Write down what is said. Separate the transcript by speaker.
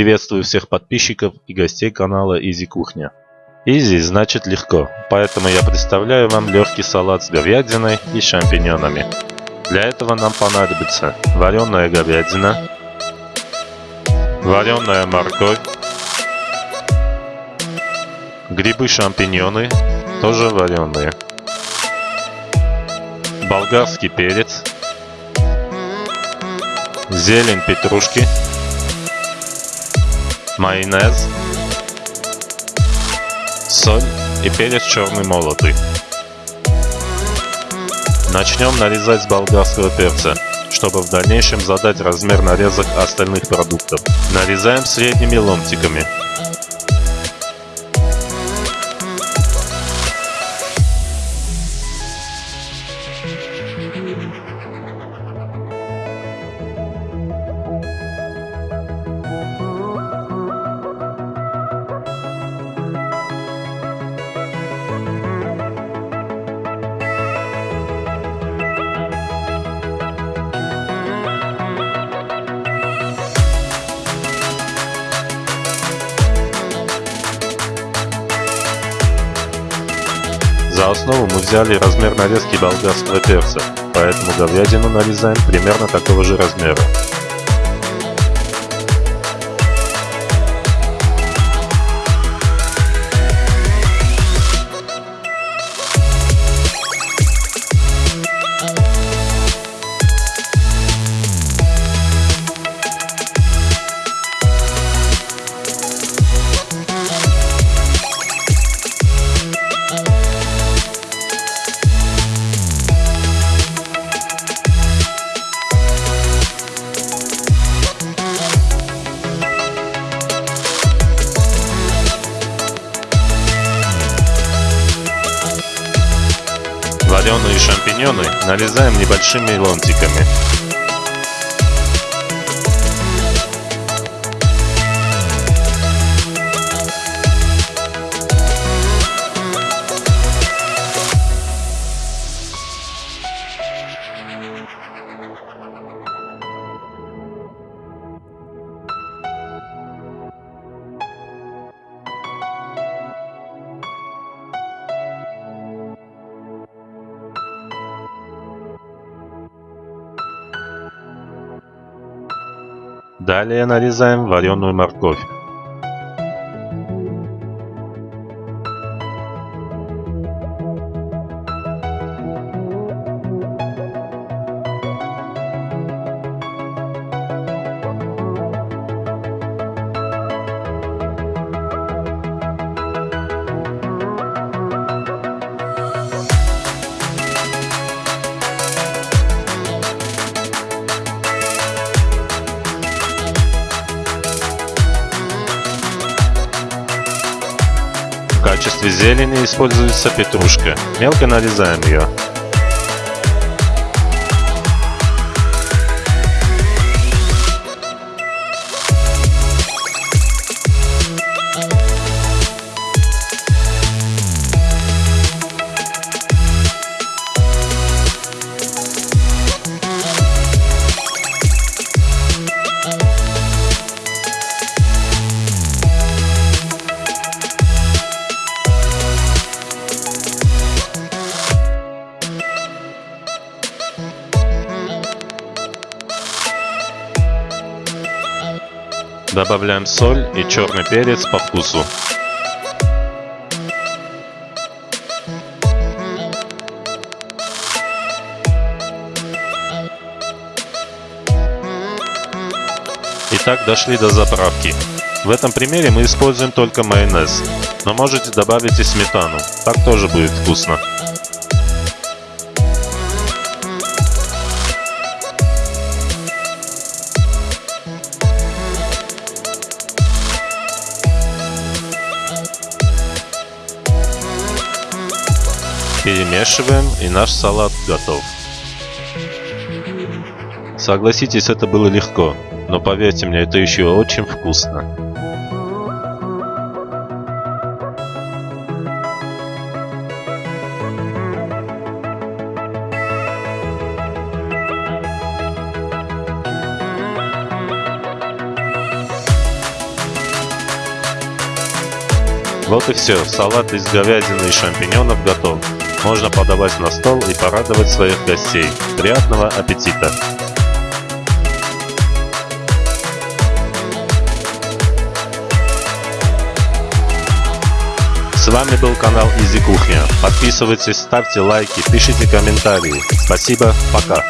Speaker 1: Приветствую всех подписчиков и гостей канала Изи Кухня. Изи значит легко, поэтому я представляю вам легкий салат с говядиной и шампиньонами. Для этого нам понадобится вареная говядина, вареная морковь, грибы-шампиньоны, тоже вареные, болгарский перец, зелень петрушки, майонез, соль и перец черный молотый. Начнем нарезать с болгарского перца, чтобы в дальнейшем задать размер нарезок остальных продуктов. Нарезаем средними ломтиками. За основу мы взяли размер нарезки болгарского перца, поэтому говядину нарезаем примерно такого же размера. Вареные шампиньоны нарезаем небольшими ломтиками. Далее нарезаем вареную морковь. Качестве зелени используется петрушка. Мелко нарезаем ее. Добавляем соль и черный перец по вкусу. Итак, дошли до заправки. В этом примере мы используем только майонез, но можете добавить и сметану, так тоже будет вкусно. Перемешиваем и наш салат готов. Согласитесь, это было легко, но поверьте мне, это еще очень вкусно. Вот и все, салат из говядины и шампиньонов готов. Можно подавать на стол и порадовать своих гостей. Приятного аппетита! С вами был канал Изи Кухня. Подписывайтесь, ставьте лайки, пишите комментарии. Спасибо, пока.